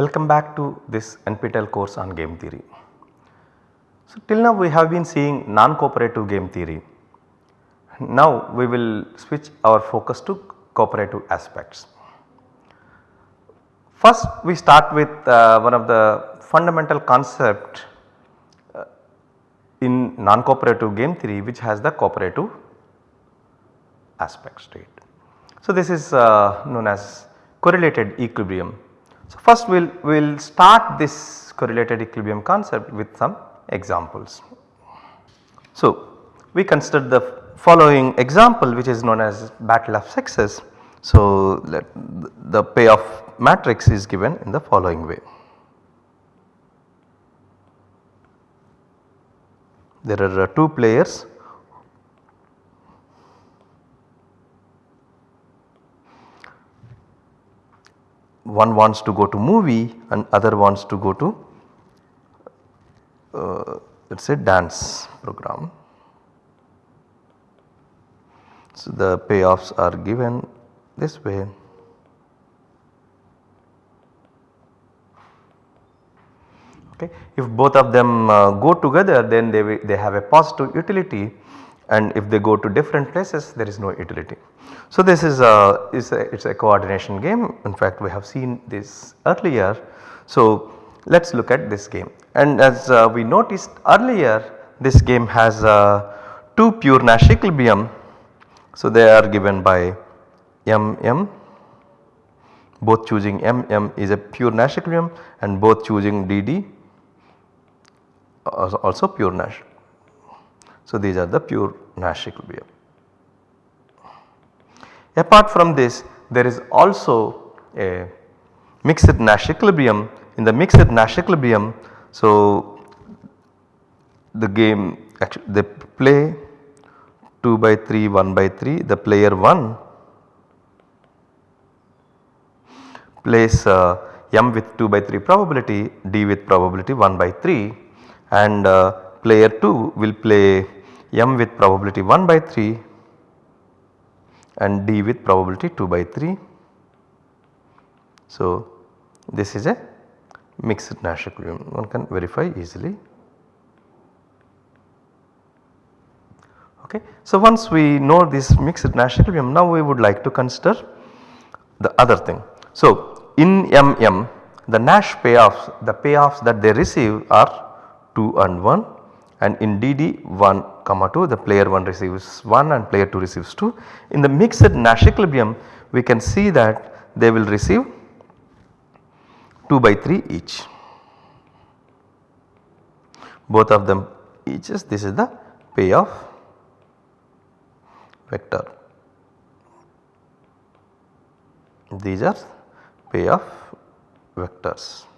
Welcome back to this NPTEL course on game theory. So till now we have been seeing non-cooperative game theory. Now we will switch our focus to cooperative aspects. First we start with uh, one of the fundamental concept uh, in non-cooperative game theory which has the cooperative aspects to it. So this is uh, known as correlated equilibrium. So first we will we'll start this correlated equilibrium concept with some examples. So we consider the following example which is known as battle of sexes. So the payoff matrix is given in the following way. There are uh, two players one wants to go to movie and other wants to go to uh, let us say dance program. So the payoffs are given this way. Okay. If both of them uh, go together then they, they have a positive utility and if they go to different places there is no utility. So this is a, is a, it's a coordination game in fact we have seen this earlier. So let us look at this game and as uh, we noticed earlier this game has uh, two pure Nash equilibrium. So they are given by M M both choosing M M is a pure Nash equilibrium and both choosing D D also pure Nash. So these are the pure Nash equilibrium. Apart from this there is also a mixed Nash equilibrium. In the mixed Nash equilibrium so the game actually they play 2 by 3 1 by 3 the player 1 plays uh, m with 2 by 3 probability d with probability 1 by 3 and uh, player 2 will play m with probability 1 by 3 and d with probability 2 by 3. So this is a mixed Nash equilibrium one can verify easily. Okay. So once we know this mixed Nash equilibrium now we would like to consider the other thing. So in MM the Nash payoffs the payoffs that they receive are 2 and 1 and in DD 1 comma 2 the player 1 receives 1 and player 2 receives 2. In the mixed Nash equilibrium we can see that they will receive 2 by 3 each. Both of them each is this is the payoff vector. These are payoff vectors.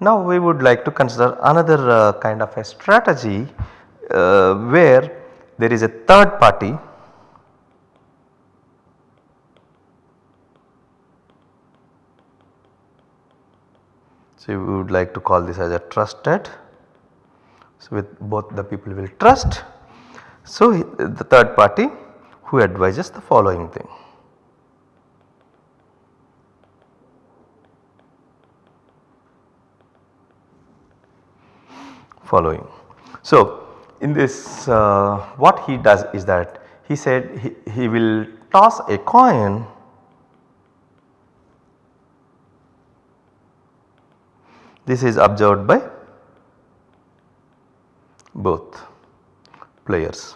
Now we would like to consider another uh, kind of a strategy uh, where there is a third party So we would like to call this as a trusted. So with both the people will trust. So the third party who advises the following thing. Following. So in this uh, what he does is that he said he, he will toss a coin this is observed by both players.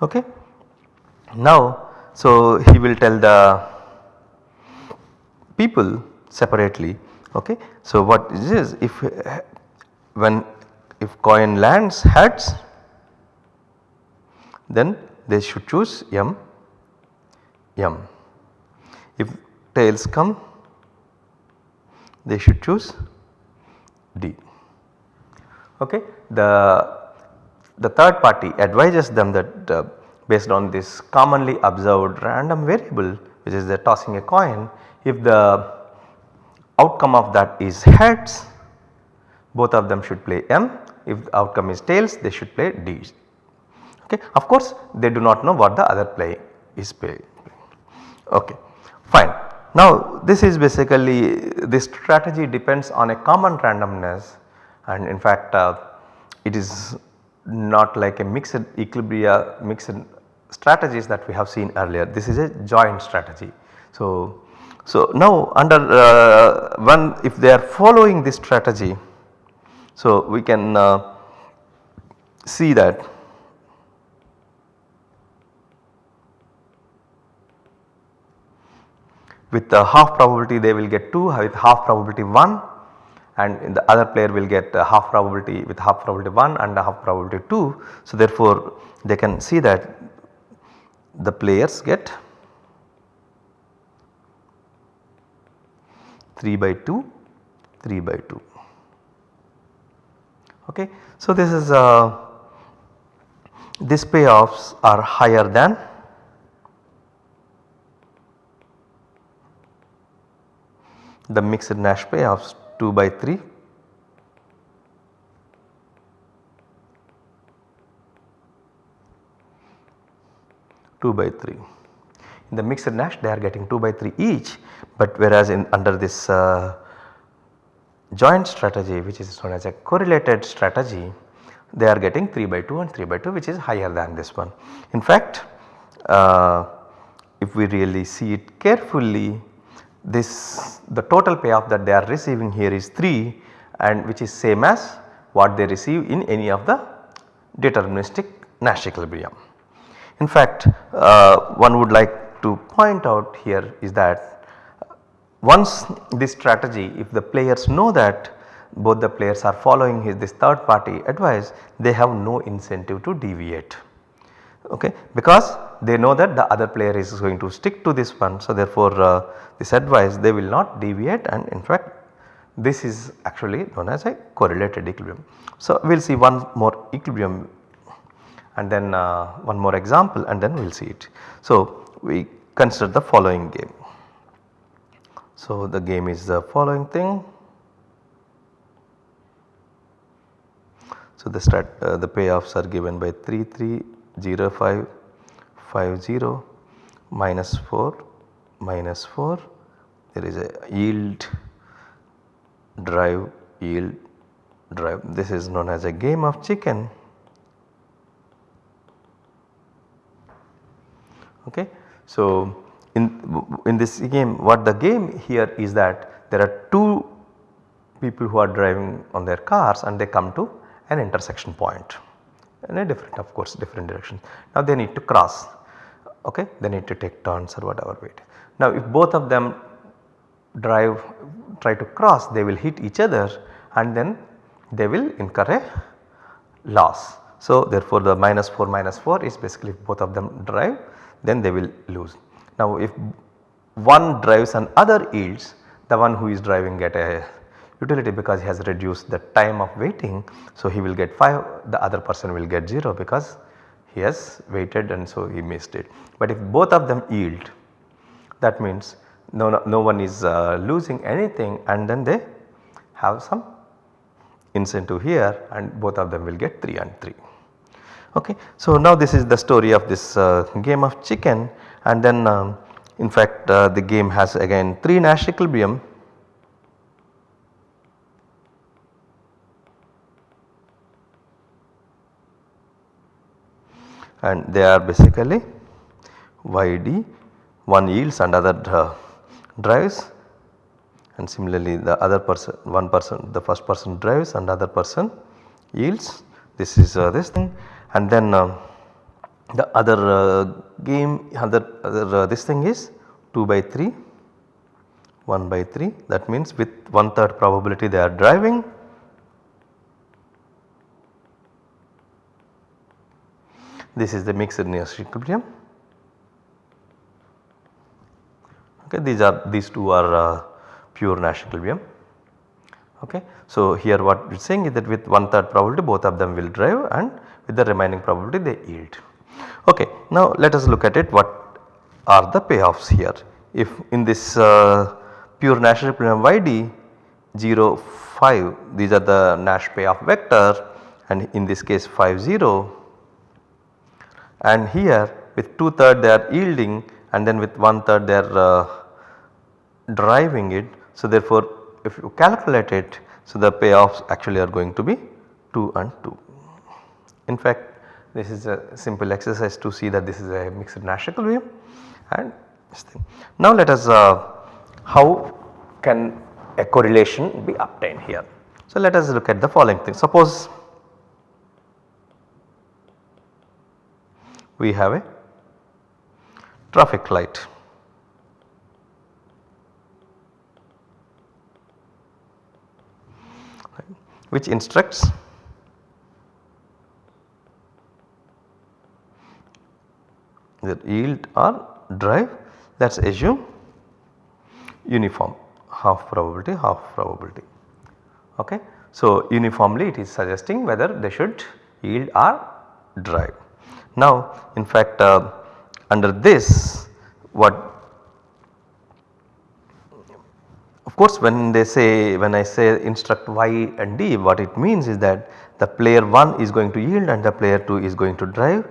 Okay. Now so he will tell the people separately Okay. So what is this if when if coin lands heads then they should choose M M. If tails come they should choose D. Okay. The, the third party advises them that uh, based on this commonly observed random variable which is the tossing a coin if the outcome of that is heads both of them should play M if the outcome is tails they should play D. Okay. Of course they do not know what the other play is playing. Okay, fine. Now this is basically this strategy depends on a common randomness and in fact uh, it is not like a mixed equilibria mixed strategies that we have seen earlier. This is a joint strategy. So, so now under uh, one if they are following this strategy, so we can uh, see that with the half probability they will get 2 with half probability 1 and the other player will get half probability with half probability 1 and half probability 2. So therefore they can see that the players get 3 by 2 3 by 2 okay. So this is uh, these payoffs are higher than the mixed Nash payoffs 2 by 3 2 by 3. In the mixed Nash they are getting 2 by 3 each but whereas in under this uh, joint strategy which is known as a correlated strategy they are getting 3 by 2 and 3 by 2 which is higher than this one. In fact uh, if we really see it carefully this the total payoff that they are receiving here is 3 and which is same as what they receive in any of the deterministic Nash equilibrium. In fact uh, one would like to point out here is that once this strategy if the players know that both the players are following his this third party advice they have no incentive to deviate okay because they know that the other player is going to stick to this one. So therefore uh, this advice they will not deviate and in fact this is actually known as a correlated equilibrium. So we will see one more equilibrium and then uh, one more example and then we will see it. So we consider the following game. So the game is the following thing. So the start uh, the payoffs are given by 3 3 0 5 5 0 minus 4 minus 4 there is a yield drive yield drive this is known as a game of chicken okay. So in, in this game what the game here is that there are two people who are driving on their cars and they come to an intersection point in a different of course different direction. Now they need to cross okay they need to take turns or whatever wait. Now if both of them drive try to cross they will hit each other and then they will incur a loss. So therefore the minus 4 minus 4 is basically both of them drive then they will lose. Now if one drives and other yields the one who is driving get a utility because he has reduced the time of waiting. So he will get 5 the other person will get 0 because he has waited and so he missed it. But if both of them yield that means no, no, no one is uh, losing anything and then they have some incentive here and both of them will get 3 and 3. Okay. So now this is the story of this uh, game of chicken. And then um, in fact uh, the game has again 3 Nash equilibrium and they are basically YD one yields and other uh, drives. And similarly the other person one person the first person drives and other person yields. This is uh, this thing and then uh, the other uh, game other, other uh, this thing is 2 by 3 1 by 3 that means with one third probability they are driving. This is the mixed Nash equilibrium. Okay these are these two are uh, pure Nash equilibrium. Okay. So here what it is saying is that with one third probability both of them will drive and with the remaining probability they yield. Okay now let us look at it what are the payoffs here if in this uh, pure Nash equilibrium YD 0 5 these are the Nash payoff vector and in this case 5 0 and here with 2 third they are yielding and then with one third they are uh, driving it. So therefore if you calculate it so the payoffs actually are going to be 2 and 2. In fact this is a simple exercise to see that this is a mixed Nash-Haskell wave and this thing. Now let us uh, how can a correlation be obtained here. So let us look at the following thing. Suppose we have a traffic light. which instructs the yield or drive us assume uniform half probability half probability ok. So uniformly it is suggesting whether they should yield or drive. Now in fact uh, under this what of course when they say when I say instruct y and d what it means is that the player 1 is going to yield and the player 2 is going to drive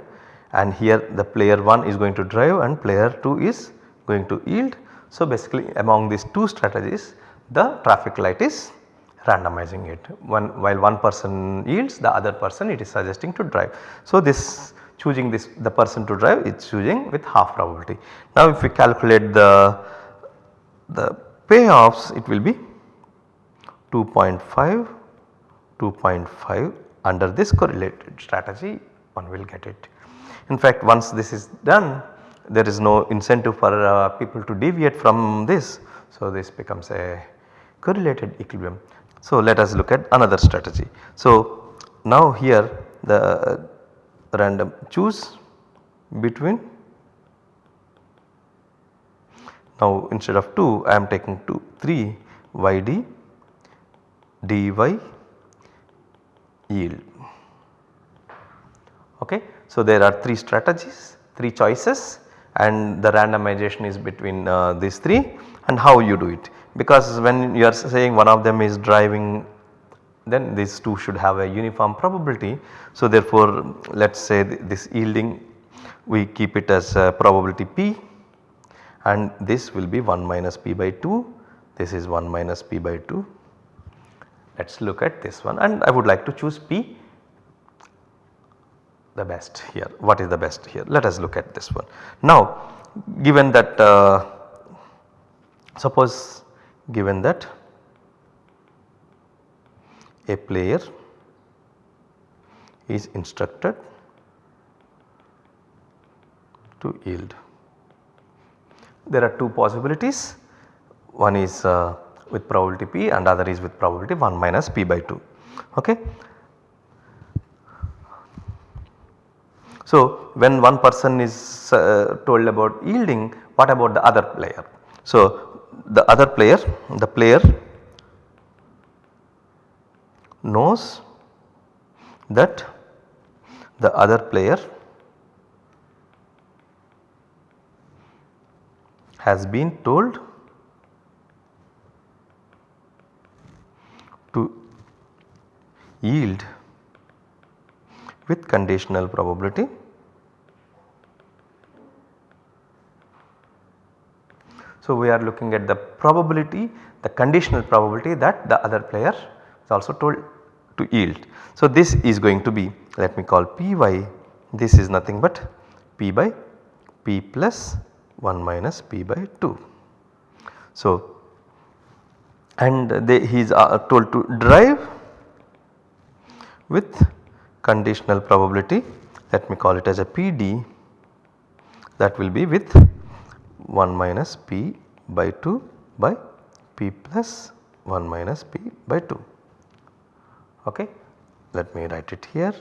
and here the player 1 is going to drive and player 2 is going to yield. So basically among these two strategies the traffic light is randomizing it one while one person yields the other person it is suggesting to drive. So this choosing this the person to drive is choosing with half probability. Now if we calculate the, the payoffs it will be 2.5 2.5 under this correlated strategy one will get it. In fact once this is done there is no incentive for uh, people to deviate from this. So this becomes a correlated equilibrium. So let us look at another strategy. So now here the random choose between now instead of 2 I am taking 2 3 yd dy yield okay. So there are 3 strategies 3 choices and the randomization is between uh, these 3 and how you do it because when you are saying one of them is driving then these two should have a uniform probability. So therefore let us say this yielding we keep it as probability p and this will be 1 minus p by 2 this is 1 minus p by 2. Let us look at this one and I would like to choose p the best here what is the best here let us look at this one. Now given that uh, suppose given that a player is instructed to yield. There are two possibilities one is uh, with probability p and other is with probability 1 minus p by 2 ok. So when one person is uh, told about yielding what about the other player. So the other player the player knows that the other player has been told to yield with conditional probability So, we are looking at the probability the conditional probability that the other player is also told to yield. So, this is going to be let me call Py this is nothing but P by P plus 1 minus P by 2. So, and they, he is uh, told to drive with conditional probability let me call it as a PD that will be with 1 minus p by 2 by p plus 1 minus p by 2 ok. Let me write it here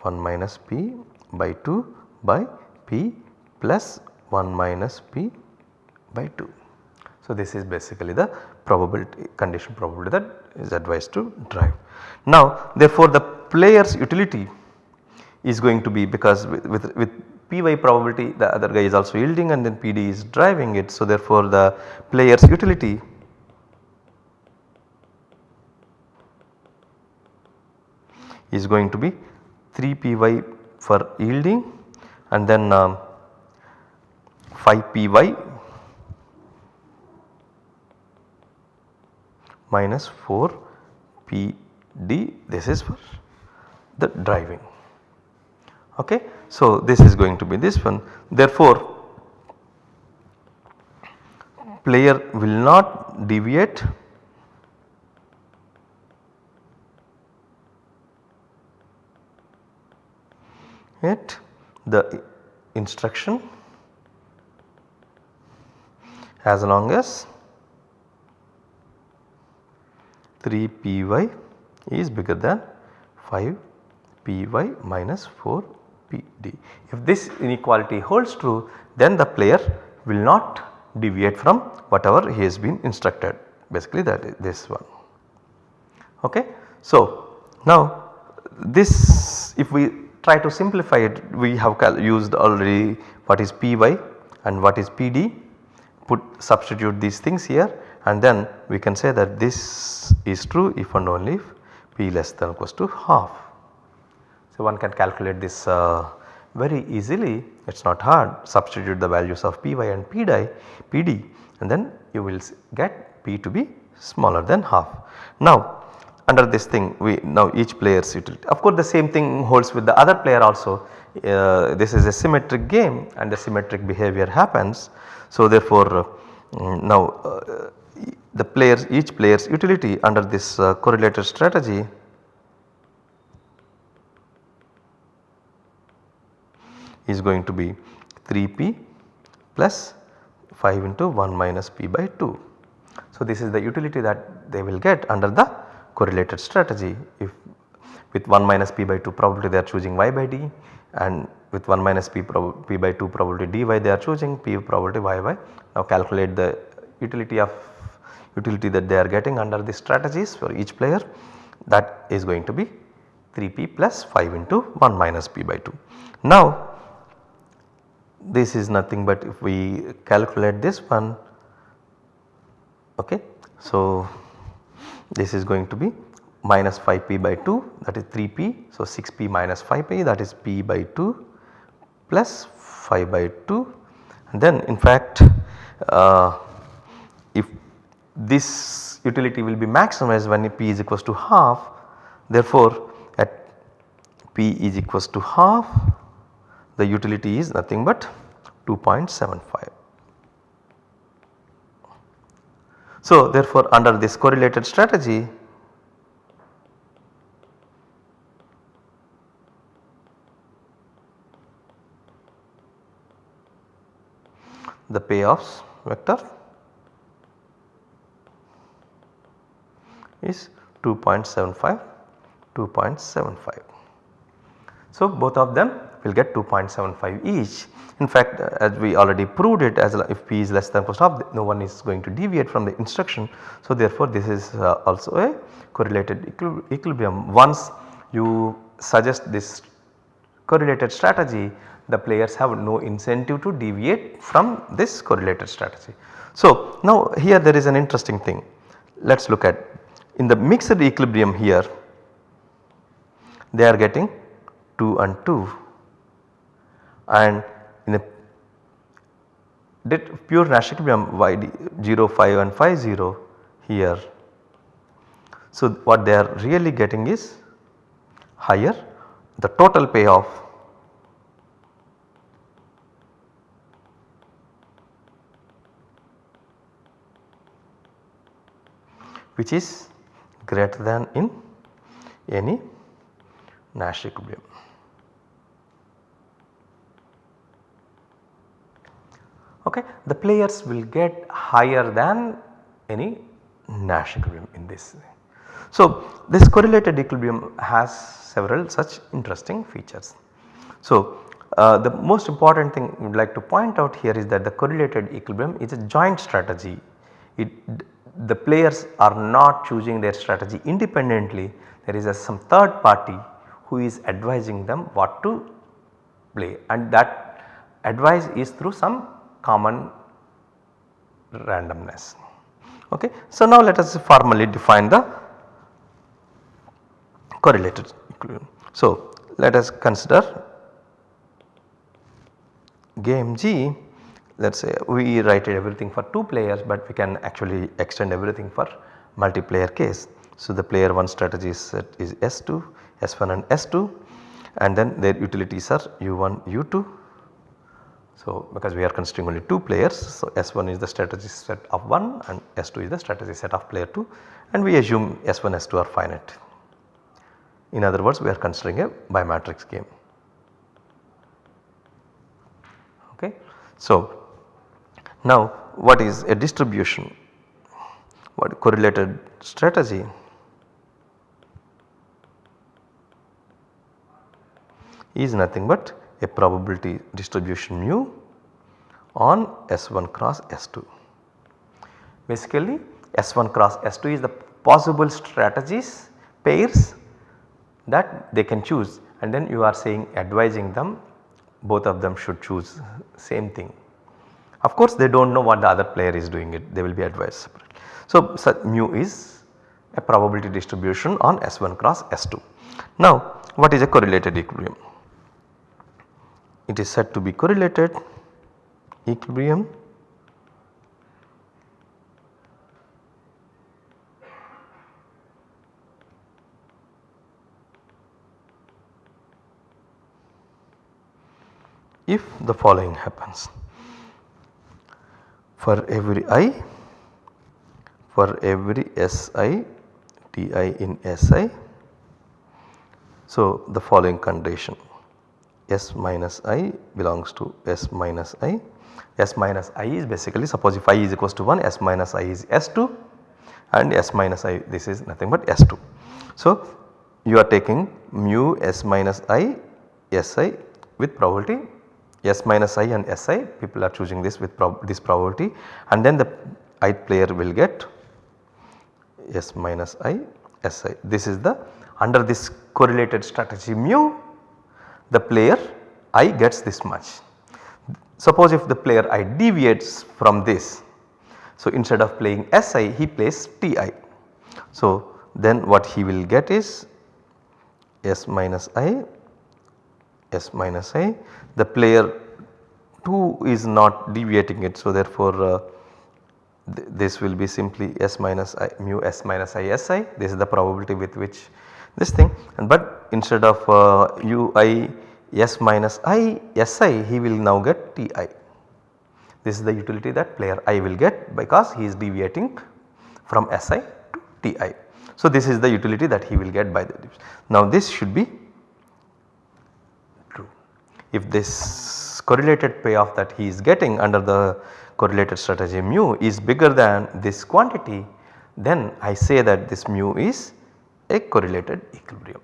1 minus p by 2 by p plus 1 minus p by 2. So, this is basically the probability condition probability that is advised to drive. Now therefore, the player's utility is going to be because with, with, with Py probability the other guy is also yielding and then PD is driving it. So therefore the player's utility is going to be 3 Py for yielding and then um, phi py minus 4 pd this is for the driving okay. So this is going to be this one. Therefore player will not deviate it the instruction as long as 3 py is bigger than 5 py minus 4 pd. If this inequality holds true then the player will not deviate from whatever he has been instructed basically that is this one. Okay. So now this if we try to simplify it we have used already what is py and what is pd put substitute these things here and then we can say that this is true if and only if p less than or equals to half. So one can calculate this uh, very easily it is not hard substitute the values of py and pd, pd and then you will get p to be smaller than half. Now under this thing we now each player's utility of course the same thing holds with the other player also uh, this is a symmetric game and the symmetric behavior happens. So therefore uh, now uh, the players each player's utility under this uh, correlated strategy is going to be 3p plus 5 into 1 minus p by 2. So this is the utility that they will get under the correlated strategy if with 1 minus p by 2 probability they are choosing y by d and with 1 minus p, p by 2 probability dy they are choosing p probability yy. Now calculate the utility of utility that they are getting under the strategies for each player that is going to be 3p plus 5 into 1 minus p by 2. Now this is nothing but if we calculate this one okay. So this is going to be minus 5p by 2 that is 3p. So 6p minus 5p that is p by 2 plus 5 by 2 and then in fact uh, if this utility will be maximized when p is equals to half therefore at p is equals to half the utility is nothing but 2.75. So therefore under this correlated strategy the payoffs vector is 2.75 2.75. So both of them will get 2.75 each. In fact uh, as we already proved it as if p is less than post half no one is going to deviate from the instruction. So therefore this is uh, also a correlated equilibrium. Once you suggest this correlated strategy the players have no incentive to deviate from this correlated strategy. So now here there is an interesting thing let us look at in the mixed equilibrium here they are getting 2 and 2 and in a pure Nash equilibrium YD 0 5 and 5 0 here. So what they are really getting is higher the total payoff which is greater than in any Nash equilibrium. Okay. The players will get higher than any Nash equilibrium in this. So this correlated equilibrium has several such interesting features. So uh, the most important thing we would like to point out here is that the correlated equilibrium is a joint strategy. It the players are not choosing their strategy independently there is a some third party who is advising them what to play and that advice is through some common randomness. Okay. So now let us formally define the correlated equilibrium. So let us consider game G let us say we write everything for 2 players but we can actually extend everything for multiplayer case. So the player 1 strategy set is S2, S1 and S2 and then their utilities are U1, U2. So because we are considering only 2 players so S1 is the strategy set of 1 and S2 is the strategy set of player 2 and we assume S1, S2 are finite. In other words we are considering a bimatrix game. Okay. So now what is a distribution? What correlated strategy? is nothing but a probability distribution mu on S1 cross S2. Basically S1 cross S2 is the possible strategies pairs that they can choose and then you are saying advising them both of them should choose same thing. Of course they do not know what the other player is doing it they will be advised separately. So, so mu is a probability distribution on S1 cross S2. Now what is a correlated equilibrium? It is said to be correlated equilibrium if the following happens for every i for every Si Ti in Si. So, the following condition S minus i belongs to S minus i. S minus i is basically suppose if i is equals to 1 S minus i is S2 and S minus i this is nothing but S2. So, you are taking mu S minus i Si with probability S minus i and Si people are choosing this with prob this probability and then the i player will get S minus i Si. This is the under this correlated strategy mu the player i gets this much. Suppose if the player i deviates from this. So instead of playing Si he plays Ti. So then what he will get is S minus i S minus i the player 2 is not deviating it. So therefore uh, th this will be simply S minus i mu S minus i Si this is the probability with which this thing and but instead of uh, ui S minus i Si he will now get Ti. This is the utility that player i will get because he is deviating from Si to Ti. So this is the utility that he will get by the now this should be true. if this correlated payoff that he is getting under the correlated strategy mu is bigger than this quantity then I say that this mu is a correlated equilibrium.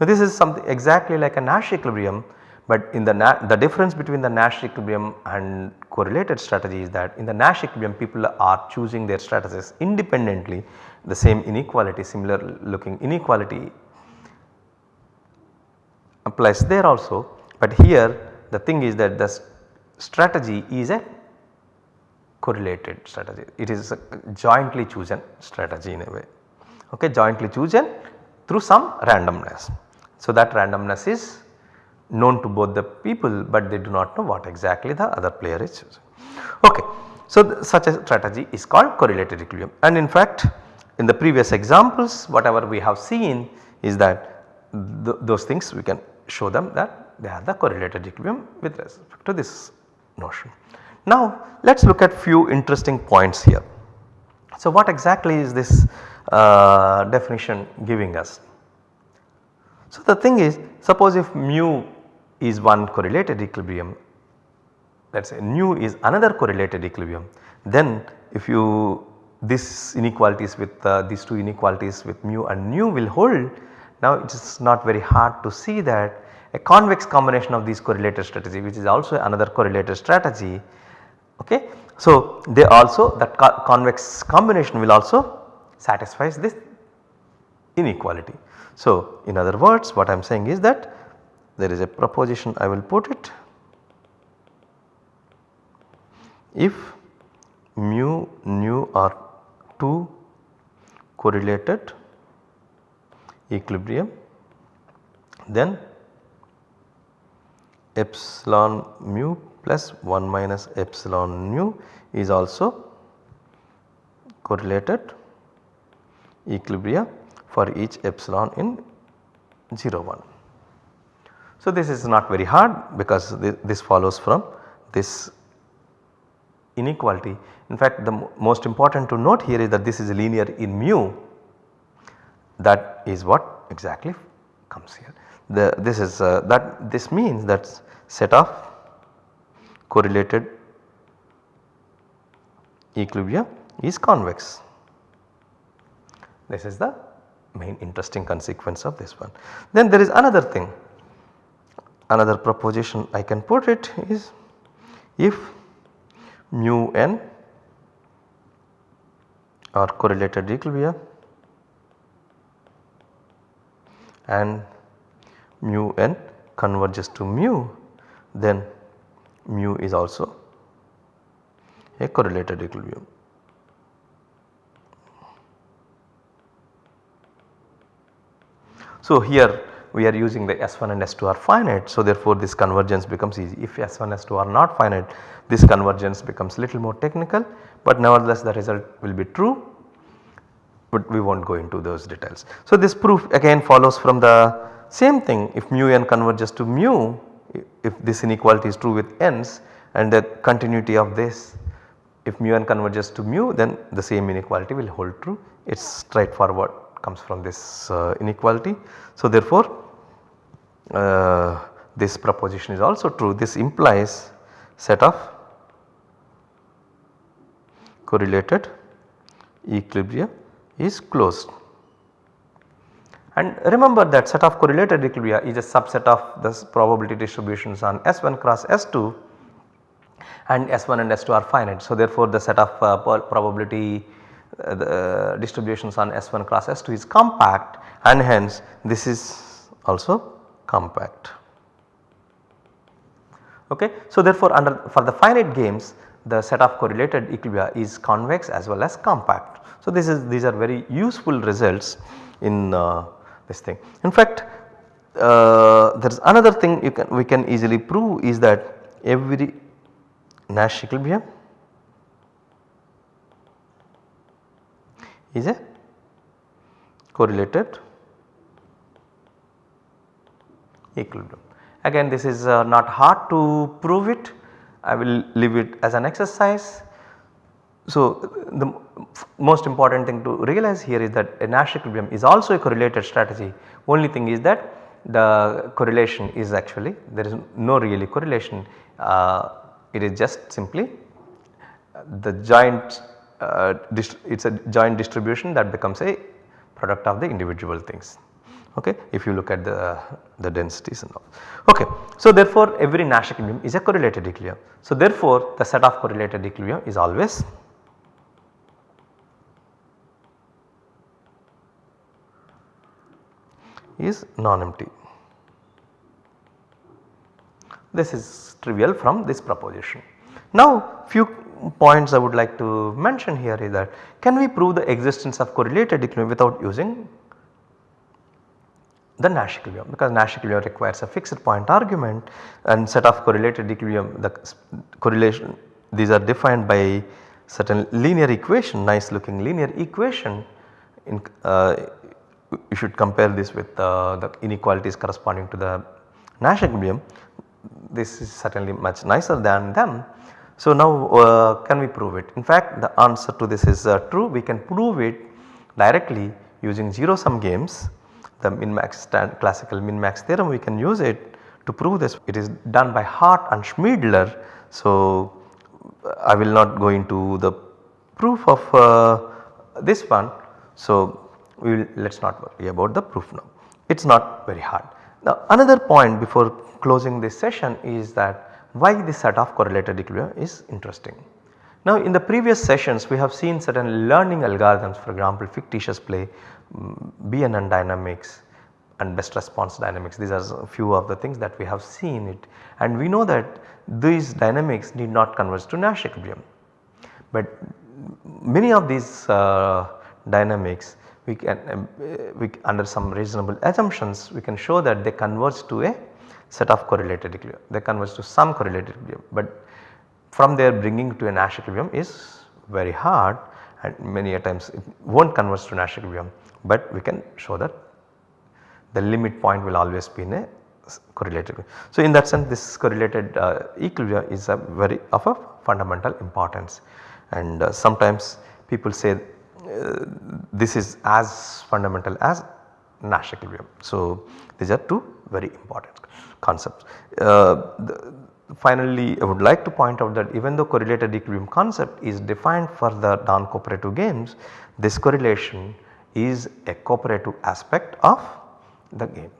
Now this is something exactly like a Nash equilibrium but in the, the difference between the Nash equilibrium and correlated strategy is that in the Nash equilibrium people are choosing their strategies independently the same inequality similar looking inequality applies there also but here the thing is that the strategy is a correlated strategy. It is a jointly chosen strategy in a way okay jointly chosen through some randomness. So that randomness is known to both the people but they do not know what exactly the other player is choosing. Okay. So such a strategy is called correlated equilibrium and in fact in the previous examples whatever we have seen is that th those things we can show them that they are the correlated equilibrium with respect to this notion. Now let us look at few interesting points here. So what exactly is this uh, definition giving us? So the thing is suppose if mu is one correlated equilibrium let us say nu is another correlated equilibrium then if you this inequalities with uh, these two inequalities with mu and nu will hold now it is not very hard to see that a convex combination of these correlated strategy which is also another correlated strategy okay. So they also that co convex combination will also satisfies this inequality. So in other words what I am saying is that there is a proposition I will put it if mu nu are 2 correlated equilibrium then epsilon mu plus 1 minus epsilon mu is also correlated equilibria for each epsilon in 0 1. So, this is not very hard because this follows from this inequality. In fact, the most important to note here is that this is linear in mu that is what exactly comes here. The, this is uh, that this means that set of correlated equilibria is convex. This is the main interesting consequence of this one. Then there is another thing another proposition I can put it is if mu n are correlated equilibria and mu n converges to mu then mu is also a correlated equilibrium. So, here we are using the S1 and S2 are finite. So, therefore, this convergence becomes easy. If S1 S2 are not finite this convergence becomes little more technical, but nevertheless the result will be true but we will not go into those details. So, this proof again follows from the same thing if mu n converges to mu if this inequality is true with n's and the continuity of this if mu n converges to mu then the same inequality will hold true it is straightforward comes from this uh, inequality. So, therefore, uh, this proposition is also true this implies set of correlated equilibria is closed. And remember that set of correlated equilibria is a subset of the probability distributions on S1 cross S2 and S1 and S2 are finite. So, therefore, the set of uh, probability the uh, distributions on S1 cross S2 is compact and hence this is also compact. Okay. So, therefore, under for the finite games the set of correlated equilibria is convex as well as compact. So, this is these are very useful results in uh, this thing. In fact, uh, there is another thing you can we can easily prove is that every Nash equilibrium is a correlated equilibrium. Again this is uh, not hard to prove it I will leave it as an exercise. So, the most important thing to realize here is that a Nash equilibrium is also a correlated strategy only thing is that the correlation is actually there is no really correlation uh, it is just simply the joint uh, it is a joint distribution that becomes a product of the individual things okay if you look at the, the densities and all. Okay. So, therefore, every Nash equilibrium is a correlated equilibrium. So, therefore, the set of correlated equilibrium is always is non-empty. This is trivial from this proposition. Now, few points I would like to mention here is that can we prove the existence of correlated equilibrium without using the Nash equilibrium because Nash equilibrium requires a fixed point argument and set of correlated equilibrium the correlation these are defined by certain linear equation nice looking linear equation in, uh, you should compare this with uh, the inequalities corresponding to the Nash equilibrium this is certainly much nicer than them. So now uh, can we prove it in fact the answer to this is uh, true we can prove it directly using zero sum games the min max classical min max theorem we can use it to prove this. It is done by Hart and Schmeidler. So, I will not go into the proof of uh, this one. So, we will let us not worry about the proof now. It is not very hard. Now, another point before closing this session is that why this set of correlated equilibrium is interesting. Now in the previous sessions we have seen certain learning algorithms for example fictitious play, mm, BNN dynamics and best response dynamics these are a few of the things that we have seen it and we know that these dynamics need not converge to Nash equilibrium. But many of these uh, dynamics we can um, we under some reasonable assumptions we can show that they converge to a set of correlated equilibrium they converge to some correlated equilibrium but from there bringing to a Nash equilibrium is very hard and many a times it will not converge to Nash equilibrium but we can show that the limit point will always be in a correlated. So in that sense this correlated uh, equilibrium is a very of a fundamental importance and uh, sometimes people say uh, this is as fundamental as Nash equilibrium. So these are two very important concepts. Uh, the, finally I would like to point out that even though correlated equilibrium concept is defined for the non-cooperative games, this correlation is a cooperative aspect of the game.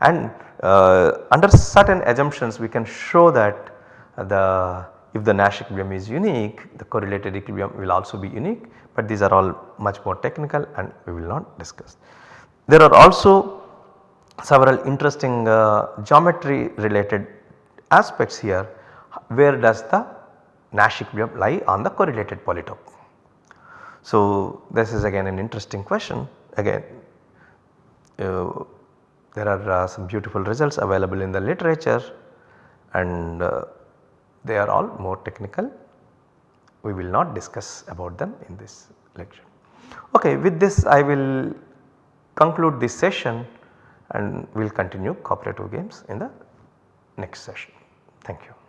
And uh, under certain assumptions we can show that the if the Nash equilibrium is unique the correlated equilibrium will also be unique but these are all much more technical and we will not discuss. There are also several interesting uh, geometry related aspects here where does the Nash equilibrium lie on the correlated polytope. So this is again an interesting question again uh, there are uh, some beautiful results available in the literature and uh, they are all more technical. We will not discuss about them in this lecture. Okay, with this I will conclude this session and we will continue cooperative games in the next session. Thank you.